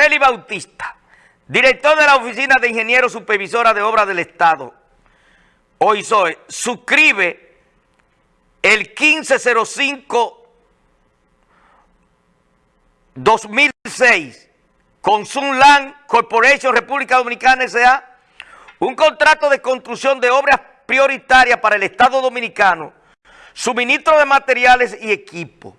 Félix Bautista, director de la Oficina de Ingenieros Supervisora de Obras del Estado, hoy soy, suscribe el 1505 2006 con Sunland Corporation República Dominicana S.A. un contrato de construcción de obras prioritarias para el Estado Dominicano, suministro de materiales y equipo.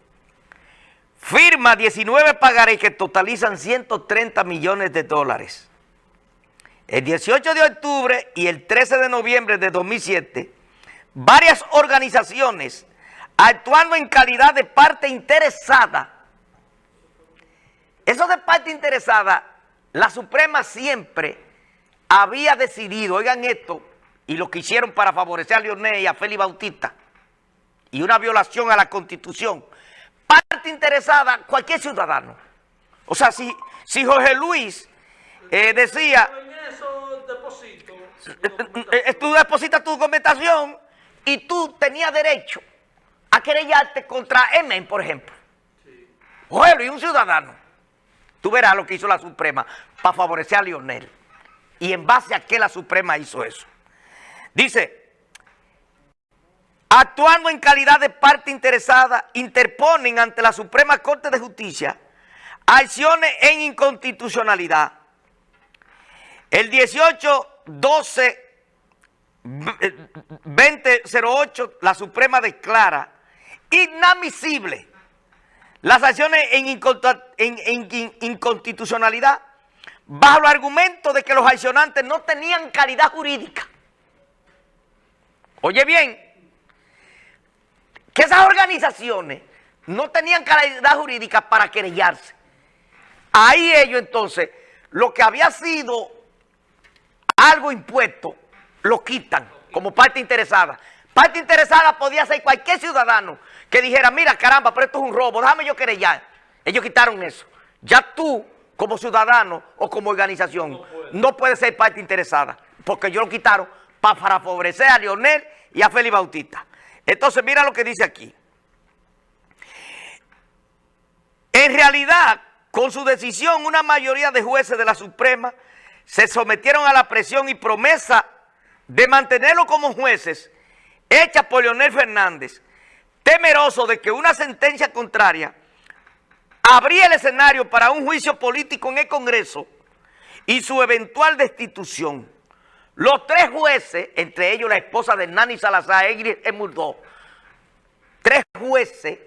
Firma 19 pagarés que totalizan 130 millones de dólares. El 18 de octubre y el 13 de noviembre de 2007, varias organizaciones actuando en calidad de parte interesada eso de parte interesada, la Suprema siempre había decidido, oigan esto, y lo que hicieron para favorecer a Leonel y a Félix Bautista, y una violación a la Constitución. Parte interesada, cualquier ciudadano. O sea, si, si Jorge Luis eh, decía... Tú depositas tu documentación y tú tenías derecho a querellarte contra Emen, por ejemplo. Jorge Luis, un ciudadano. Tú verás lo que hizo la Suprema para favorecer a Lionel. Y en base a qué la Suprema hizo eso. Dice, actuando en calidad de parte interesada, interponen ante la Suprema Corte de Justicia acciones en inconstitucionalidad. El 18, 12, 2008, la Suprema declara inadmisible las acciones en, inconstitucionalidad bajo el argumento de que los accionantes no tenían calidad jurídica. Oye bien, que esas organizaciones no tenían calidad jurídica para querellarse. Ahí ellos entonces, lo que había sido algo impuesto, lo quitan como parte interesada. Parte interesada podía ser cualquier ciudadano que dijera, mira, caramba, pero esto es un robo, déjame yo querellar. Ellos quitaron eso. Ya tú, como ciudadano o como organización, no puedes ser parte interesada, porque ellos lo quitaron para favorecer a Leonel y a Félix Bautista. Entonces, mira lo que dice aquí. En realidad, con su decisión, una mayoría de jueces de la Suprema se sometieron a la presión y promesa de mantenerlo como jueces hecha por Leonel Fernández, temeroso de que una sentencia contraria abría el escenario para un juicio político en el Congreso y su eventual destitución. Los tres jueces, entre ellos la esposa de Nani Salazar, Egri Emurdó, tres jueces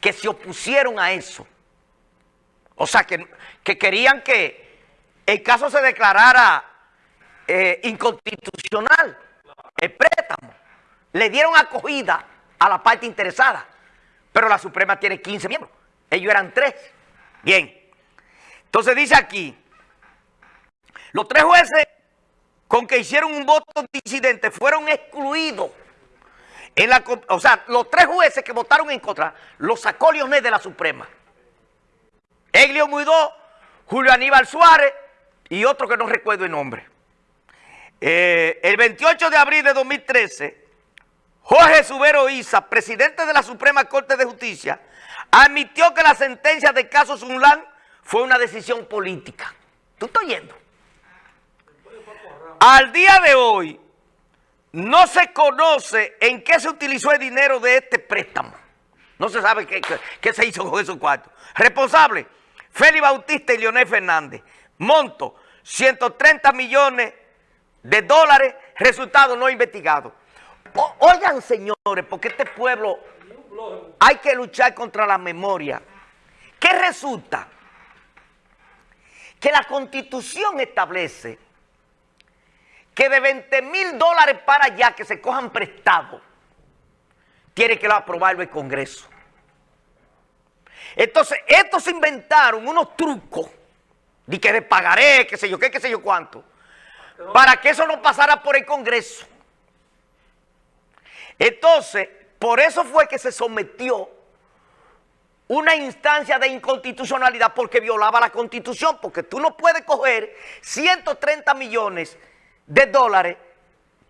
que se opusieron a eso. O sea, que, que querían que el caso se declarara eh, inconstitucional, el préstamo. Le dieron acogida a la parte interesada. Pero la Suprema tiene 15 miembros. Ellos eran tres. Bien. Entonces dice aquí, los tres jueces con que hicieron un voto disidente fueron excluidos. O sea, los tres jueces que votaron en contra, los sacó Leonel de la Suprema. Eglio Muidó, Julio Aníbal Suárez y otro que no recuerdo el nombre. Eh, el 28 de abril de 2013, Jorge Subero Isa, presidente de la Suprema Corte de Justicia, admitió que la sentencia de caso Sunlan fue una decisión política. ¿Tú estás oyendo? Al día de hoy, no se conoce en qué se utilizó el dinero de este préstamo. No se sabe qué, se hizo con esos cuartos. Responsable, Félix Bautista y Leonel Fernández. Monto, 130 millones de dólares, resultado no investigado. Oigan, señores, porque este pueblo hay que luchar contra la memoria. ¿Qué resulta? Que la Constitución establece que de 20 mil dólares para allá que se cojan prestados, tiene que aprobarlo el Congreso. Entonces, estos inventaron unos trucos de que de pagaré, qué sé yo qué, qué sé yo cuánto, para que eso no pasara por el Congreso. Entonces, por eso fue que se sometió una instancia de inconstitucionalidad porque violaba la Constitución, porque tú no puedes coger 130 millones de dólares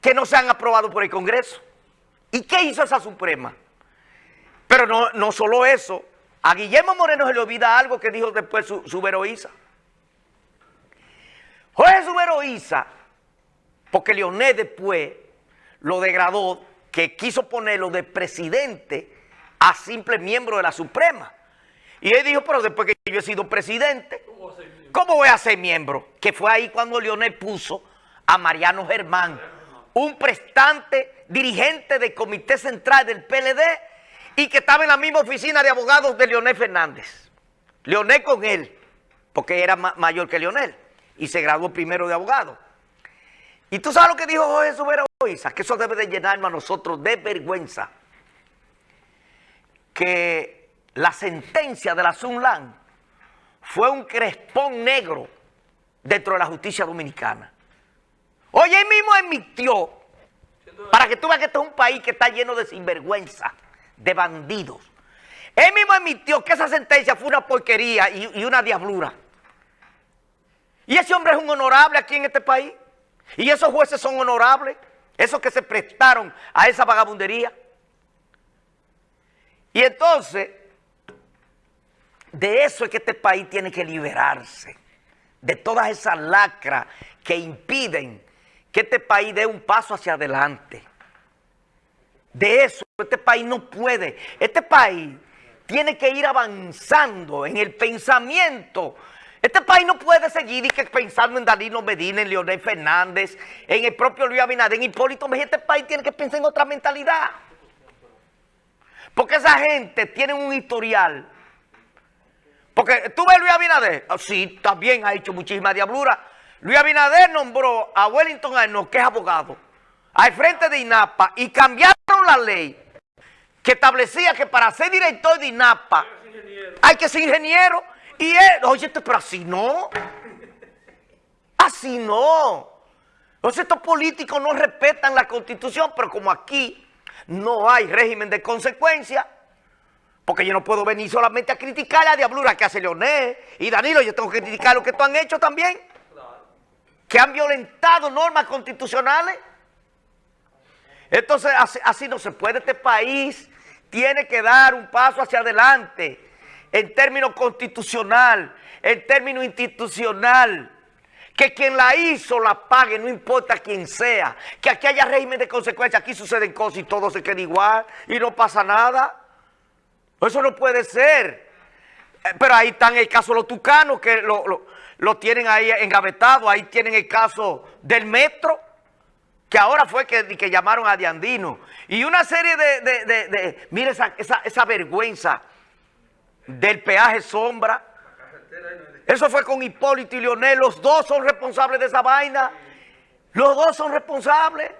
que no se han aprobado por el Congreso. ¿Y qué hizo esa Suprema? Pero no, no solo eso, a Guillermo Moreno se le olvida algo que dijo después su, su Jorge Subero Isa, porque Leonel después lo degradó, que quiso ponerlo de presidente a simple miembro de la Suprema. Y él dijo, pero después que yo he sido presidente, ¿cómo voy a ser miembro? Que fue ahí cuando Leonel puso a Mariano Germán, un prestante dirigente del Comité Central del PLD y que estaba en la misma oficina de abogados de Leonel Fernández. Leonel con él, porque era mayor que Leonel y se graduó primero de abogado. Y tú sabes lo que dijo Jorge Subero Isa, que eso debe de llenarnos a nosotros de vergüenza. Que la sentencia de la Sunlan fue un crespón negro dentro de la justicia dominicana. Oye, él mismo emitió, para que tú veas que este es un país que está lleno de sinvergüenza, de bandidos. Él mismo emitió que esa sentencia fue una porquería y, y una diablura. Y ese hombre es un honorable aquí en este país. Y esos jueces son honorables, esos que se prestaron a esa vagabundería. Y entonces, de eso es que este país tiene que liberarse, de todas esas lacras que impiden que este país dé un paso hacia adelante. De eso, este país no puede. Este país tiene que ir avanzando en el pensamiento este país no puede seguir y que pensando en Danilo Medina, en Leonel Fernández, en el propio Luis Abinader, en Hipólito Mejía. Este país tiene que pensar en otra mentalidad. Porque esa gente tiene un historial. Porque tú ves Luis Abinader, oh, sí, también ha hecho muchísima diablura. Luis Abinader nombró a Wellington Arnold, que es abogado, al frente de INAPA y cambiaron la ley que establecía que para ser director de INAPA hay que ser ingeniero. Y él, oye, pero así no. Así no. Entonces estos políticos no respetan la constitución, pero como aquí no hay régimen de consecuencia, porque yo no puedo venir solamente a criticar la diablura que hace Leonel y Danilo, yo tengo que criticar lo que tú han hecho también, que han violentado normas constitucionales. Entonces así, no se puede, este país tiene que dar un paso hacia adelante en términos constitucional, en términos institucional, que quien la hizo la pague, no importa quién sea, que aquí haya régimen de consecuencia, aquí suceden cosas y todo se queda igual y no pasa nada. Eso no puede ser. Eh, pero ahí están el caso de los tucanos que lo, tienen ahí engavetado, ahí tienen el caso del metro, que ahora fue que, que llamaron a Diandino. Y una serie de, de, de, mire esa, esa vergüenza del peaje sombra. Eso fue con Hipólito y Leonel. Los dos son responsables de esa vaina. Los dos son responsables.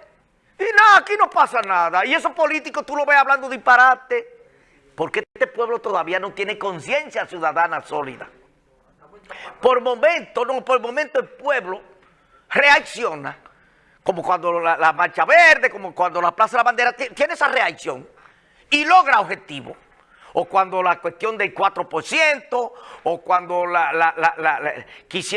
Y nada, aquí no pasa nada. Y esos políticos tú lo ves hablando disparate. Porque este pueblo todavía no tiene conciencia ciudadana sólida. Por momento, no, por momento el pueblo reacciona. Como cuando la, Marcha Verde, como cuando la Plaza de la Bandera tiene esa reacción. Y logra objetivos o cuando la cuestión del 4%, o cuando la, la,